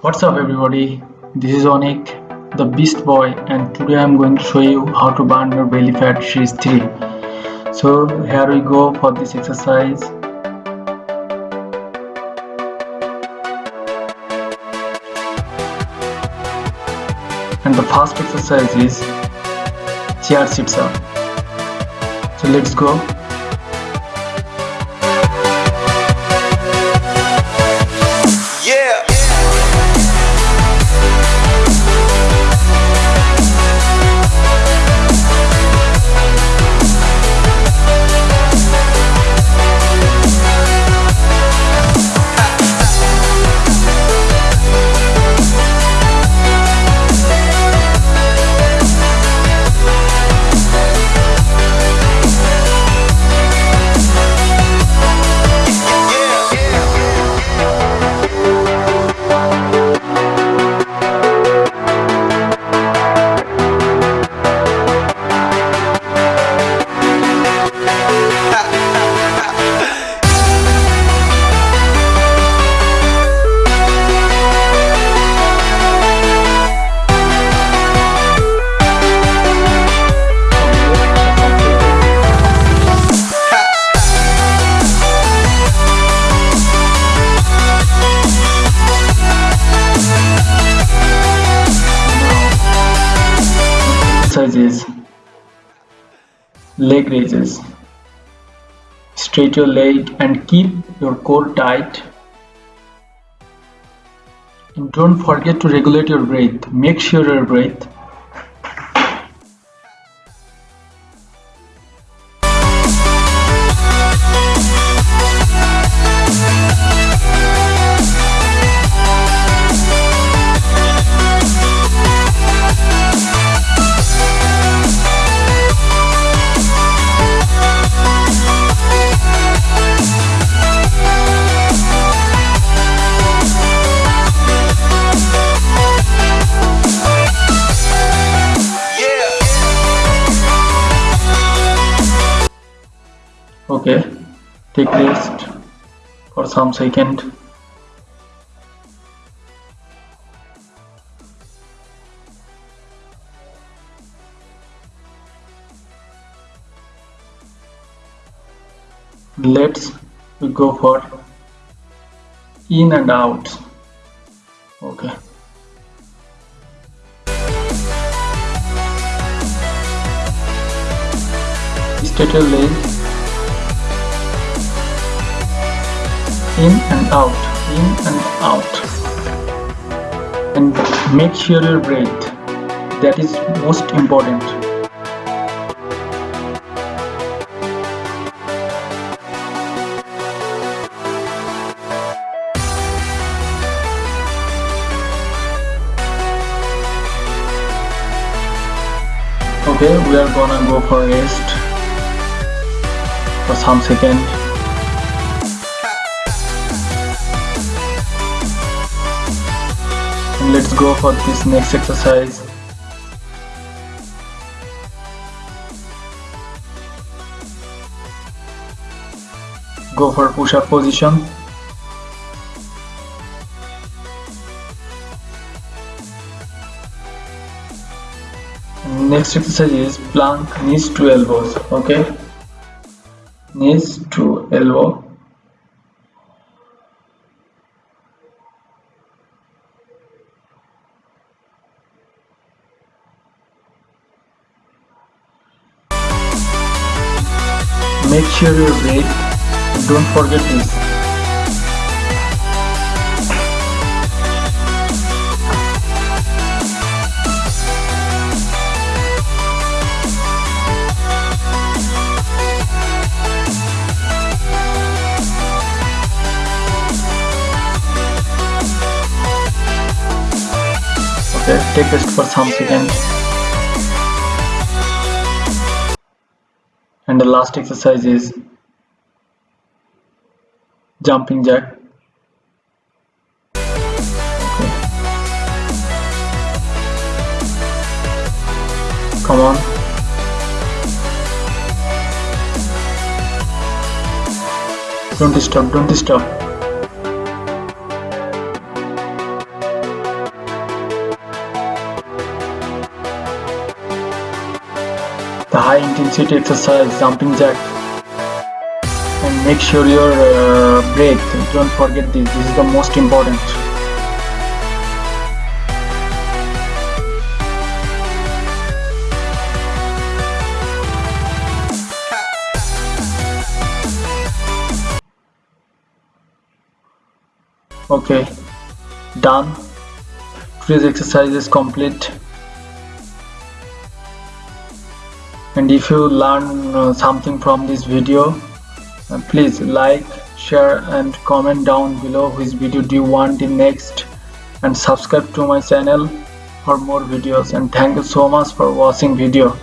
What's up everybody, this is Onik, the Beast Boy and today I'm going to show you how to burn your belly fat series 3. So here we go for this exercise. And the first exercise is chair sit up. So let's go. Leg raises straight your leg and keep your core tight. And don't forget to regulate your breath. Make sure your breath okay. Take rest for some second. Let's go for in and out. Okay. Straight your in and out in and out. And make sure your breath that is most important. Okay we are gonna go for rest for some second let's go for this next exercise. Go for push-up position. Next exercise is plank knees to elbows okay? Knees to elbow make sure you breathe don't forget this. Okay take rest for some seconds and the last exercise is jumping jack. Come on. Don't stop don't stop the high intensity exercise jumping jack. And make sure your uh, breath don't forget this this is the most important. Okay done. Today's exercise is complete and if you learn uh, something from this video uh, please like share and comment down below which video do you want in next. And subscribe to my channel for more videos. And thank you so much for watching video